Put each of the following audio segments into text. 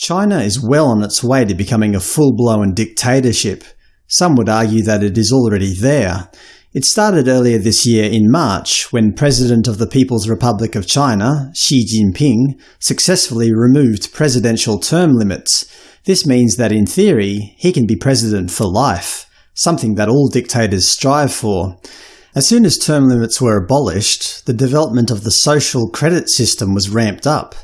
China is well on its way to becoming a full-blown dictatorship. Some would argue that it is already there. It started earlier this year in March when President of the People's Republic of China, Xi Jinping, successfully removed presidential term limits. This means that in theory, he can be president for life, something that all dictators strive for. As soon as term limits were abolished, the development of the social credit system was ramped up.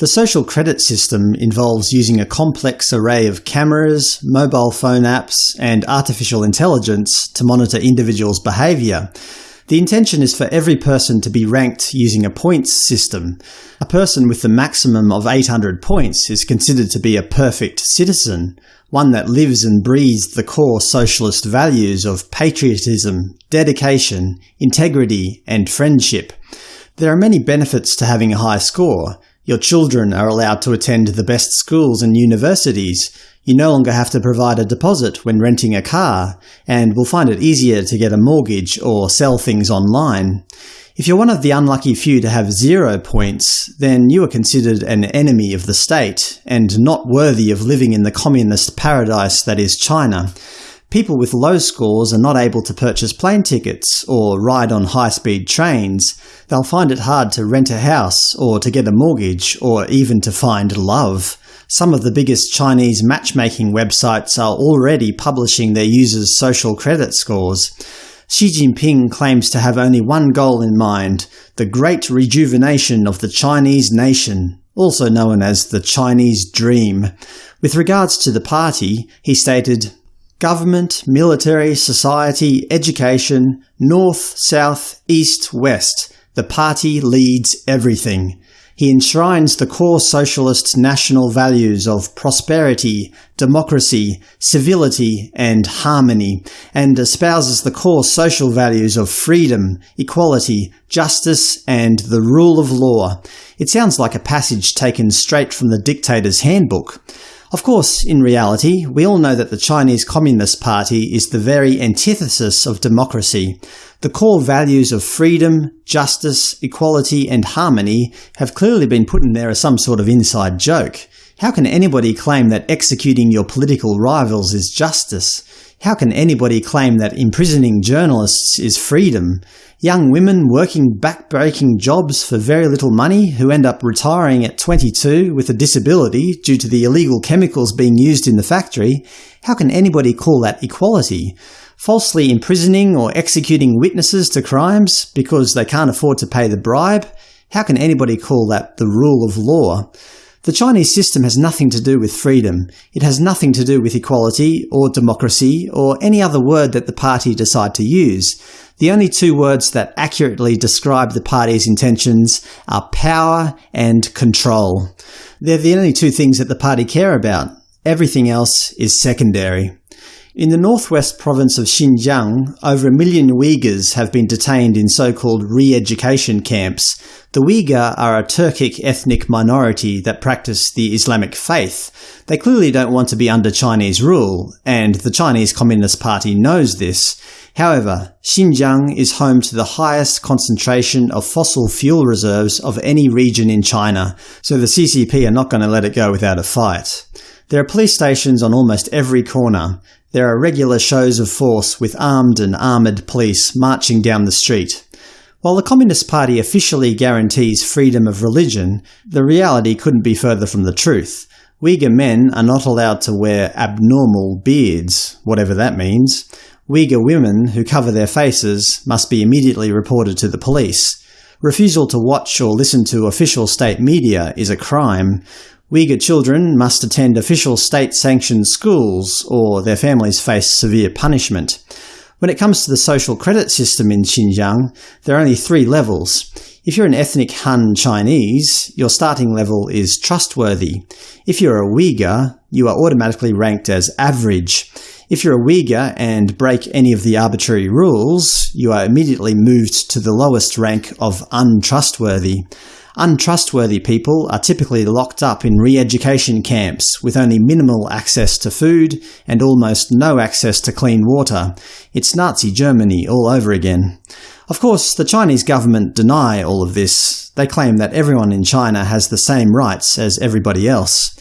The social credit system involves using a complex array of cameras, mobile phone apps, and artificial intelligence to monitor individuals' behaviour. The intention is for every person to be ranked using a points system. A person with the maximum of 800 points is considered to be a perfect citizen, one that lives and breathes the core socialist values of patriotism, dedication, integrity, and friendship. There are many benefits to having a high score, your children are allowed to attend the best schools and universities. You no longer have to provide a deposit when renting a car, and will find it easier to get a mortgage or sell things online. If you're one of the unlucky few to have zero points, then you are considered an enemy of the state, and not worthy of living in the communist paradise that is China. People with low scores are not able to purchase plane tickets or ride on high-speed trains. They'll find it hard to rent a house, or to get a mortgage, or even to find love. Some of the biggest Chinese matchmaking websites are already publishing their users' social credit scores. Xi Jinping claims to have only one goal in mind – the great rejuvenation of the Chinese nation, also known as the Chinese Dream. With regards to the party, he stated, Government, military, society, education, north, south, east, west. The party leads everything. He enshrines the core socialist national values of prosperity, democracy, civility, and harmony, and espouses the core social values of freedom, equality, justice, and the rule of law. It sounds like a passage taken straight from the dictator's handbook. Of course, in reality, we all know that the Chinese Communist Party is the very antithesis of democracy. The core values of freedom, justice, equality, and harmony have clearly been put in there as some sort of inside joke. How can anybody claim that executing your political rivals is justice? How can anybody claim that imprisoning journalists is freedom? Young women working back-breaking jobs for very little money who end up retiring at 22 with a disability due to the illegal chemicals being used in the factory, how can anybody call that equality? Falsely imprisoning or executing witnesses to crimes because they can't afford to pay the bribe? How can anybody call that the rule of law? The Chinese system has nothing to do with freedom. It has nothing to do with equality, or democracy, or any other word that the party decide to use. The only two words that accurately describe the party's intentions are power and control. They're the only two things that the party care about. Everything else is secondary. In the northwest province of Xinjiang, over a million Uyghurs have been detained in so-called re-education camps. The Uyghur are a Turkic ethnic minority that practice the Islamic faith. They clearly don't want to be under Chinese rule, and the Chinese Communist Party knows this. However, Xinjiang is home to the highest concentration of fossil fuel reserves of any region in China, so the CCP are not going to let it go without a fight. There are police stations on almost every corner. There are regular shows of force with armed and armoured police marching down the street. While the Communist Party officially guarantees freedom of religion, the reality couldn't be further from the truth. Uyghur men are not allowed to wear abnormal beards, whatever that means. Uyghur women who cover their faces must be immediately reported to the police. Refusal to watch or listen to official state media is a crime. Uyghur children must attend official state-sanctioned schools, or their families face severe punishment. When it comes to the social credit system in Xinjiang, there are only three levels. If you're an ethnic Han Chinese, your starting level is trustworthy. If you're a Uyghur, you are automatically ranked as average. If you're a Uyghur and break any of the arbitrary rules, you are immediately moved to the lowest rank of untrustworthy. Untrustworthy people are typically locked up in re-education camps with only minimal access to food and almost no access to clean water. It's Nazi Germany all over again. Of course, the Chinese government deny all of this. They claim that everyone in China has the same rights as everybody else.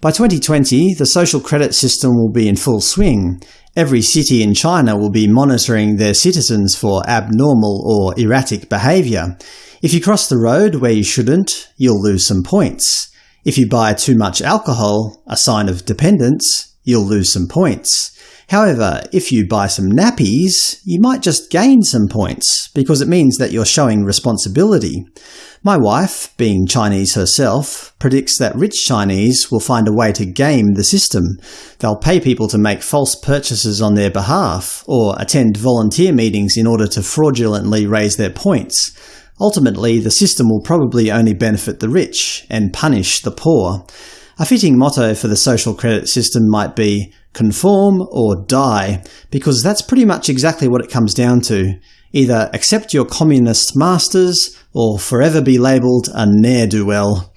By 2020, the social credit system will be in full swing. Every city in China will be monitoring their citizens for abnormal or erratic behaviour. If you cross the road where you shouldn't, you'll lose some points. If you buy too much alcohol, a sign of dependence, you'll lose some points. However, if you buy some nappies, you might just gain some points, because it means that you're showing responsibility. My wife, being Chinese herself, predicts that rich Chinese will find a way to game the system. They'll pay people to make false purchases on their behalf, or attend volunteer meetings in order to fraudulently raise their points. Ultimately, the system will probably only benefit the rich, and punish the poor. A fitting motto for the social credit system might be conform or die, because that's pretty much exactly what it comes down to. Either accept your communist masters, or forever be labelled a ne'er-do-well.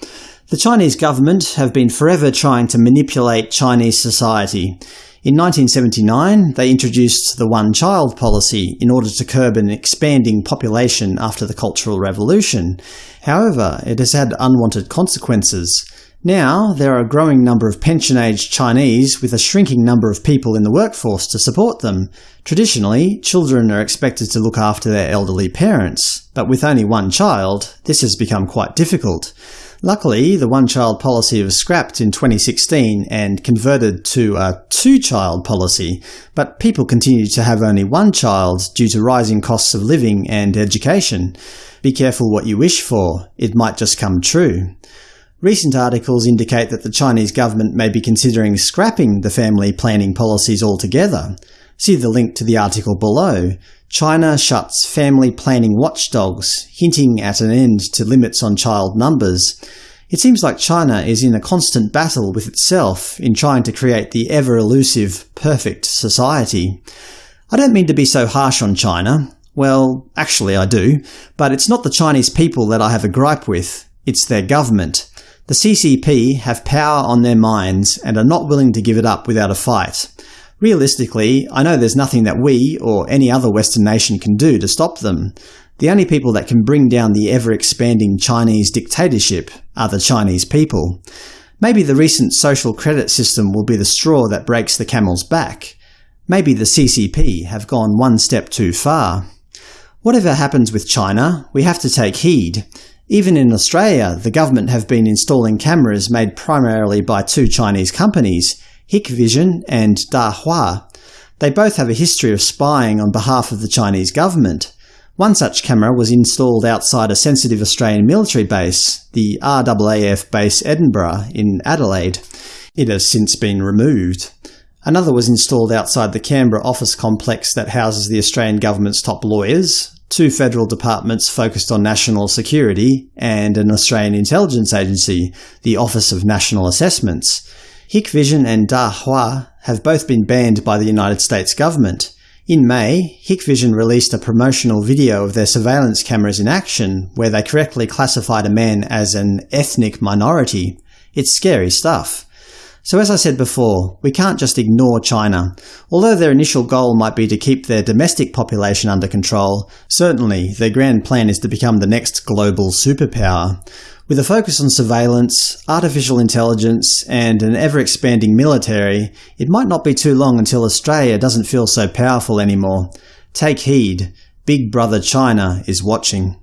The Chinese government have been forever trying to manipulate Chinese society. In 1979, they introduced the one-child policy in order to curb an expanding population after the Cultural Revolution. However, it has had unwanted consequences. Now, there are a growing number of pension-aged Chinese with a shrinking number of people in the workforce to support them. Traditionally, children are expected to look after their elderly parents, but with only one child, this has become quite difficult. Luckily, the one-child policy was scrapped in 2016 and converted to a two-child policy, but people continue to have only one child due to rising costs of living and education. Be careful what you wish for, it might just come true. Recent articles indicate that the Chinese government may be considering scrapping the family planning policies altogether. See the link to the article below. China shuts family planning watchdogs, hinting at an end to limits on child numbers. It seems like China is in a constant battle with itself in trying to create the ever-elusive, perfect society. I don't mean to be so harsh on China. Well, actually I do. But it's not the Chinese people that I have a gripe with. It's their government. The CCP have power on their minds and are not willing to give it up without a fight. Realistically, I know there's nothing that we, or any other Western nation can do to stop them. The only people that can bring down the ever-expanding Chinese dictatorship are the Chinese people. Maybe the recent social credit system will be the straw that breaks the camel's back. Maybe the CCP have gone one step too far. Whatever happens with China, we have to take heed. Even in Australia, the government have been installing cameras made primarily by two Chinese companies, Hikvision and Dahua. They both have a history of spying on behalf of the Chinese government. One such camera was installed outside a sensitive Australian military base, the RAAF Base Edinburgh in Adelaide. It has since been removed. Another was installed outside the Canberra office complex that houses the Australian government's top lawyers, two federal departments focused on national security, and an Australian intelligence agency, the Office of National Assessments. Hikvision and Dahua have both been banned by the United States government. In May, Hikvision released a promotional video of their surveillance cameras in action, where they correctly classified a man as an ethnic minority. It's scary stuff. So as I said before, we can't just ignore China. Although their initial goal might be to keep their domestic population under control, certainly their grand plan is to become the next global superpower. With a focus on surveillance, artificial intelligence, and an ever-expanding military, it might not be too long until Australia doesn't feel so powerful anymore. Take heed. Big Brother China is watching.